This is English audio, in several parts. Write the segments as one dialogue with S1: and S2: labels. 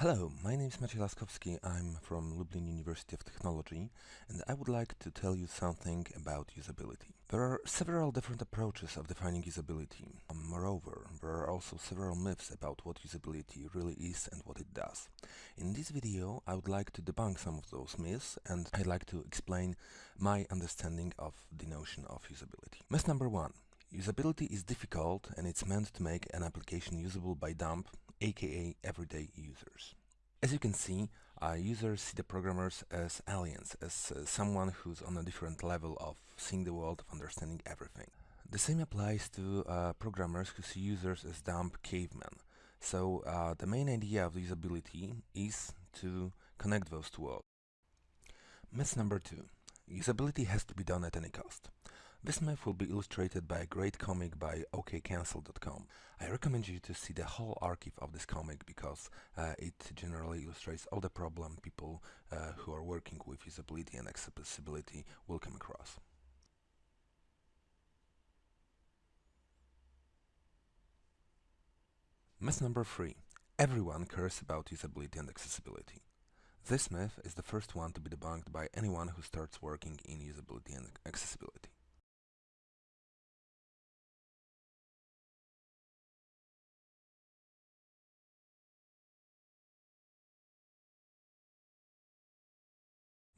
S1: Hello, my name is Maciej Laskowski. I'm from Lublin University of Technology and I would like to tell you something about usability. There are several different approaches of defining usability. Um, moreover, there are also several myths about what usability really is and what it does. In this video I would like to debunk some of those myths and I'd like to explain my understanding of the notion of usability. Myth number one. Usability is difficult and it's meant to make an application usable by dumb aka everyday users. As you can see, uh, users see the programmers as aliens, as uh, someone who's on a different level of seeing the world, of understanding everything. The same applies to uh, programmers who see users as dumb cavemen. So uh, the main idea of usability is to connect those two worlds. Myth number two. Usability has to be done at any cost. This myth will be illustrated by a great comic by okcancel.com. I recommend you to see the whole archive of this comic because uh, it generally illustrates all the problem people uh, who are working with usability and accessibility will come across. Myth number 3. Everyone cares about usability and accessibility. This myth is the first one to be debunked by anyone who starts working in usability and accessibility.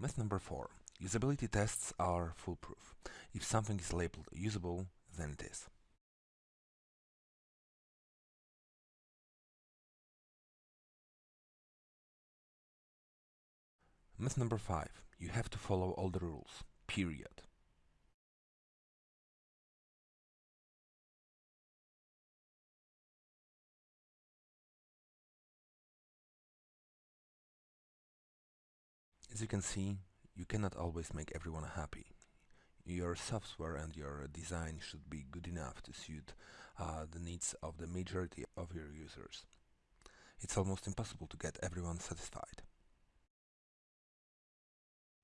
S1: Myth number 4. Usability tests are foolproof. If something is labeled usable, then it is. Myth number 5. You have to follow all the rules. Period. As you can see, you cannot always make everyone happy. Your software and your design should be good enough to suit uh, the needs of the majority of your users. It's almost impossible to get everyone satisfied.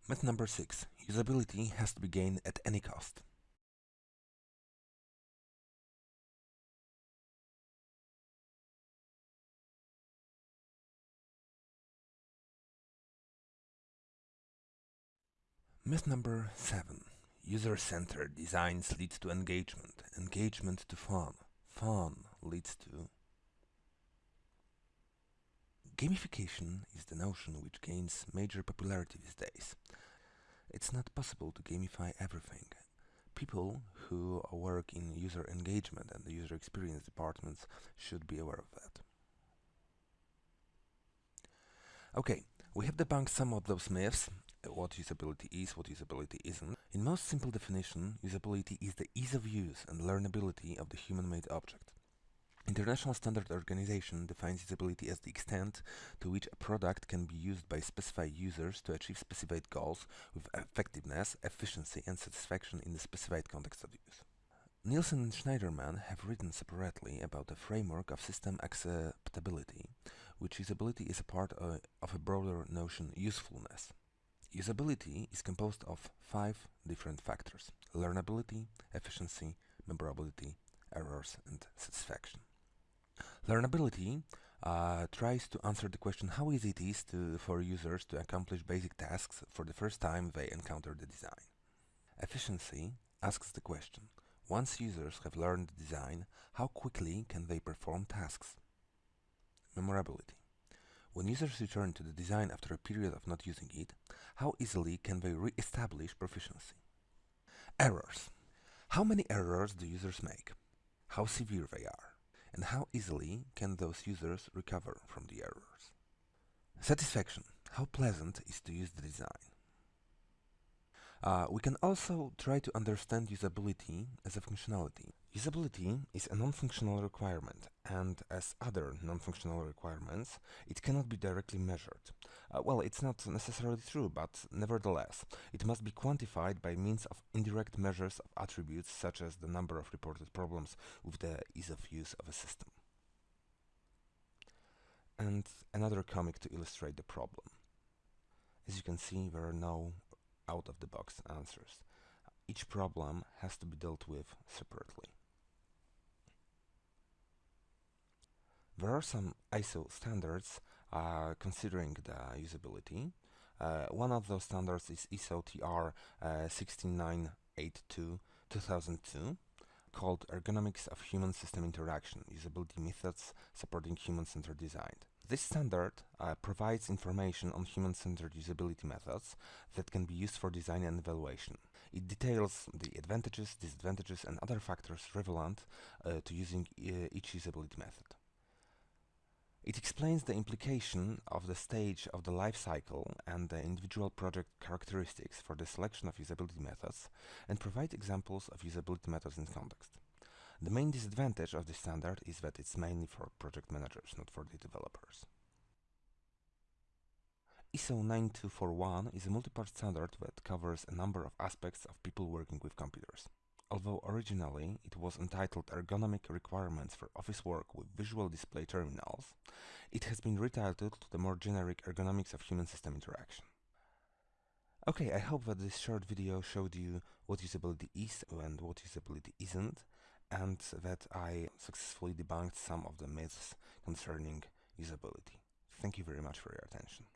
S1: Myth number 6. Usability has to be gained at any cost. Myth number 7. User-centered designs leads to engagement, engagement to fun, fun leads to... Gamification is the notion which gains major popularity these days. It's not possible to gamify everything. People who work in user engagement and the user experience departments should be aware of that. Okay, we have debunked some of those myths what usability is, what usability isn't. In most simple definition, usability is the ease of use and learnability of the human-made object. International Standard Organization defines usability as the extent to which a product can be used by specified users to achieve specified goals with effectiveness, efficiency and satisfaction in the specified context of use. Nielsen and Shneiderman have written separately about the framework of system acceptability, which usability is a part of, of a broader notion usefulness. Usability is composed of five different factors. Learnability, efficiency, memorability, errors and satisfaction. Learnability uh, tries to answer the question how easy it is to, for users to accomplish basic tasks for the first time they encounter the design. Efficiency asks the question, once users have learned the design, how quickly can they perform tasks? Memorability when users return to the design after a period of not using it, how easily can they re-establish proficiency? Errors. How many errors do users make? How severe they are? And how easily can those users recover from the errors? Satisfaction. How pleasant is to use the design? Uh, we can also try to understand usability as a functionality. Usability is a non-functional requirement, and as other non-functional requirements, it cannot be directly measured. Uh, well, it's not necessarily true, but nevertheless, it must be quantified by means of indirect measures of attributes such as the number of reported problems with the ease of use of a system. And another comic to illustrate the problem. As you can see, there are no out-of-the-box answers. Each problem has to be dealt with separately. There are some ISO standards uh, considering the usability. Uh, one of those standards is ISO TR uh, 16982 2002 called Ergonomics of Human System Interaction Usability Methods Supporting Human-Centered Design. This standard uh, provides information on human-centered usability methods that can be used for design and evaluation. It details the advantages, disadvantages and other factors relevant uh, to using uh, each usability method. It explains the implication of the stage of the life cycle and the individual project characteristics for the selection of usability methods and provides examples of usability methods in context. The main disadvantage of this standard is that it's mainly for project managers, not for the developers. ISO 9241 is a multi-part standard that covers a number of aspects of people working with computers. Although originally it was entitled Ergonomic Requirements for Office Work with Visual Display Terminals, it has been retitled to the more generic Ergonomics of Human System Interaction. Okay, I hope that this short video showed you what usability is and what usability isn't, and that I successfully debunked some of the myths concerning usability. Thank you very much for your attention.